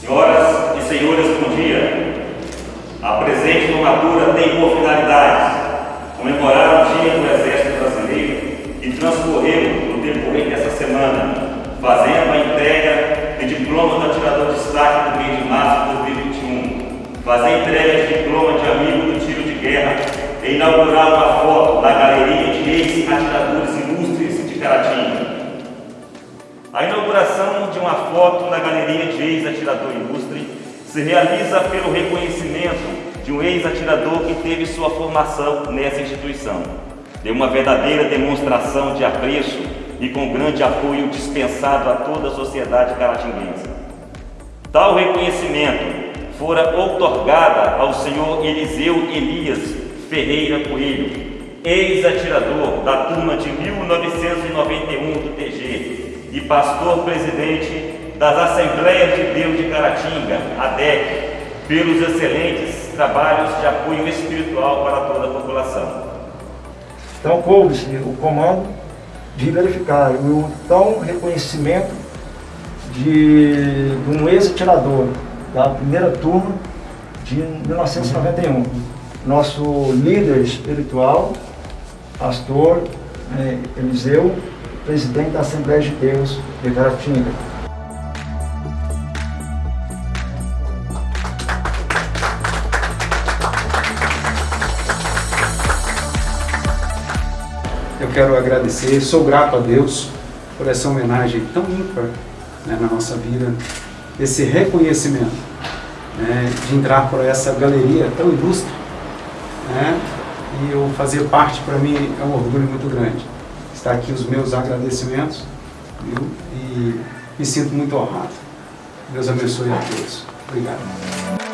Senhoras e senhores, bom dia. A presente formatura tem por finalidade comemorar o Dia do Exército Brasileiro e transcorrer no decorrer dessa semana, fazendo a entrega de diploma do atirador de destaque do mês de março de 2021, fazer a entrega de diploma de amigo do tiro de guerra e inaugurar uma foto na galeria de ex-atiradores ilustres de Caratinga. A inauguração de uma foto na galeria de ex-atirador ilustre se realiza pelo reconhecimento de um ex-atirador que teve sua formação nessa instituição. De uma verdadeira demonstração de apreço e com grande apoio dispensado a toda a sociedade caratinguense. Tal reconhecimento fora outorgada ao senhor Eliseu Elias Ferreira Coelho, ex-atirador da turma de 1991 do TG, e pastor presidente das Assembleias de Deus de Caratinga, ADEC, pelos excelentes trabalhos de apoio espiritual para toda a população. Então, coube-se o comando de verificar o tão reconhecimento de, de um ex-atirador da primeira turma de 1991. Nosso líder espiritual, pastor eh, Eliseu presidente da Assembleia de Deus de Caratinga. Eu quero agradecer, sou grato a Deus por essa homenagem tão ímpar né, na nossa vida, esse reconhecimento né, de entrar por essa galeria tão ilustre. Né, e eu fazer parte, para mim, é um orgulho muito grande. Está aqui os meus agradecimentos viu? e me sinto muito honrado. Deus abençoe a todos. Obrigado.